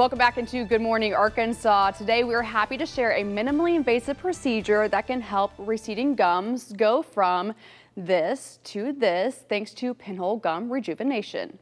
Welcome back into Good Morning Arkansas. Today we're happy to share a minimally invasive procedure that can help receding gums go from this to this thanks to pinhole gum rejuvenation.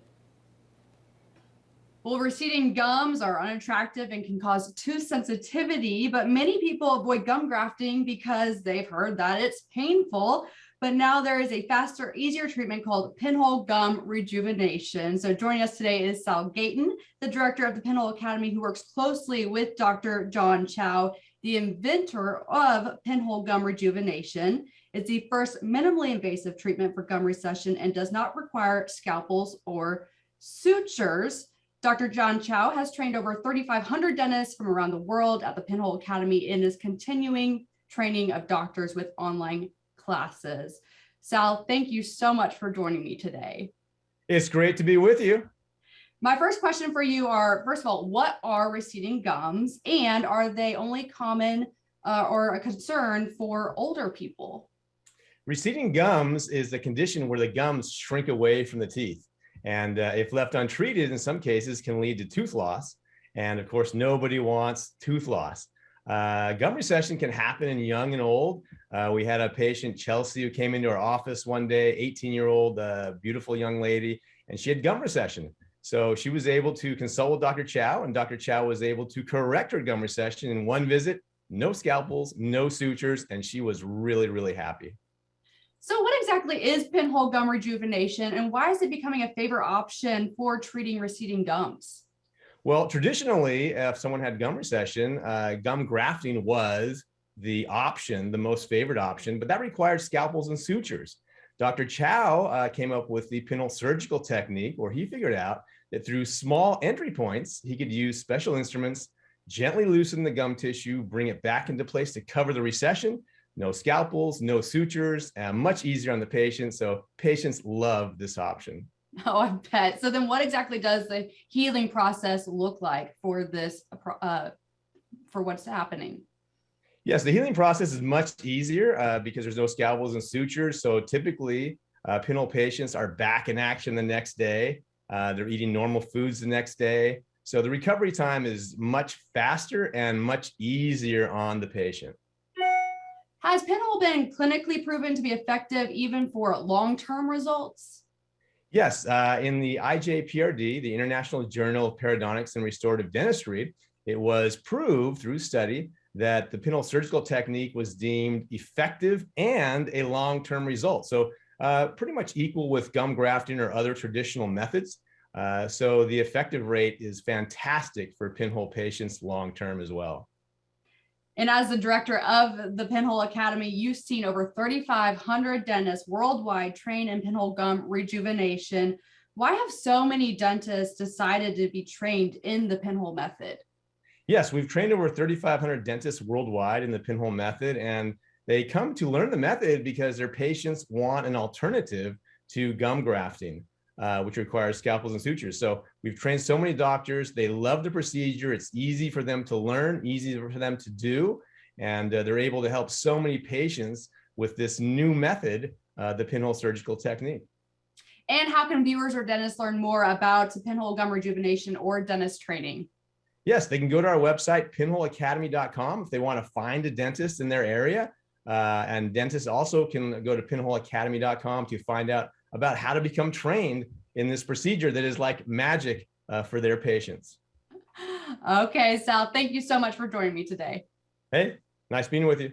Well, receding gums are unattractive and can cause tooth sensitivity, but many people avoid gum grafting because they've heard that it's painful. But now there is a faster, easier treatment called pinhole gum rejuvenation. So joining us today is Sal Gayton, the director of the Pinhole Academy, who works closely with Dr. John Chao, the inventor of pinhole gum rejuvenation. It's the first minimally invasive treatment for gum recession and does not require scalpels or sutures. Dr. John Chao has trained over 3,500 dentists from around the world at the Pinhole Academy and is continuing training of doctors with online classes. Sal, thank you so much for joining me today. It's great to be with you. My first question for you are, first of all, what are receding gums and are they only common uh, or a concern for older people? Receding gums is the condition where the gums shrink away from the teeth. And uh, if left untreated, in some cases can lead to tooth loss. And of course, nobody wants tooth loss. Uh, gum recession can happen in young and old. Uh, we had a patient, Chelsea, who came into our office one day, 18 year old, uh, beautiful young lady, and she had gum recession. So she was able to consult with Dr. Chao and Dr. Chao was able to correct her gum recession in one visit, no scalpels, no sutures, and she was really, really happy. So what exactly is pinhole gum rejuvenation and why is it becoming a favorite option for treating receding gums? Well, traditionally, if someone had gum recession, uh, gum grafting was the option, the most favored option, but that required scalpels and sutures. Dr. Chao uh, came up with the pinhole surgical technique where he figured out that through small entry points, he could use special instruments, gently loosen the gum tissue, bring it back into place to cover the recession, no scalpels, no sutures, and much easier on the patient. So patients love this option. Oh, I bet. So then what exactly does the healing process look like for this, uh, for what's happening? Yes, the healing process is much easier uh, because there's no scalpels and sutures. So typically uh, pinhole patients are back in action the next day. Uh, they're eating normal foods the next day. So the recovery time is much faster and much easier on the patient. Has pinhole been clinically proven to be effective even for long-term results? Yes, uh, in the IJPRD, the International Journal of Periodontics and Restorative Dentistry, it was proved through study that the pinhole surgical technique was deemed effective and a long-term result. So uh, pretty much equal with gum grafting or other traditional methods. Uh, so the effective rate is fantastic for pinhole patients long-term as well. And as the director of the Pinhole Academy, you've seen over 3,500 dentists worldwide train in pinhole gum rejuvenation. Why have so many dentists decided to be trained in the pinhole method? Yes, we've trained over 3,500 dentists worldwide in the pinhole method, and they come to learn the method because their patients want an alternative to gum grafting uh, which requires scalpels and sutures. So we've trained so many doctors. They love the procedure. It's easy for them to learn, easy for them to do. And uh, they're able to help so many patients with this new method, uh, the pinhole surgical technique. And how can viewers or dentists learn more about pinhole gum rejuvenation or dentist training? Yes, they can go to our website, pinholeacademy.com, if they want to find a dentist in their area. Uh, and dentists also can go to pinholeacademy.com to find out about how to become trained in this procedure that is like magic uh, for their patients. Okay, Sal, thank you so much for joining me today. Hey, nice being with you.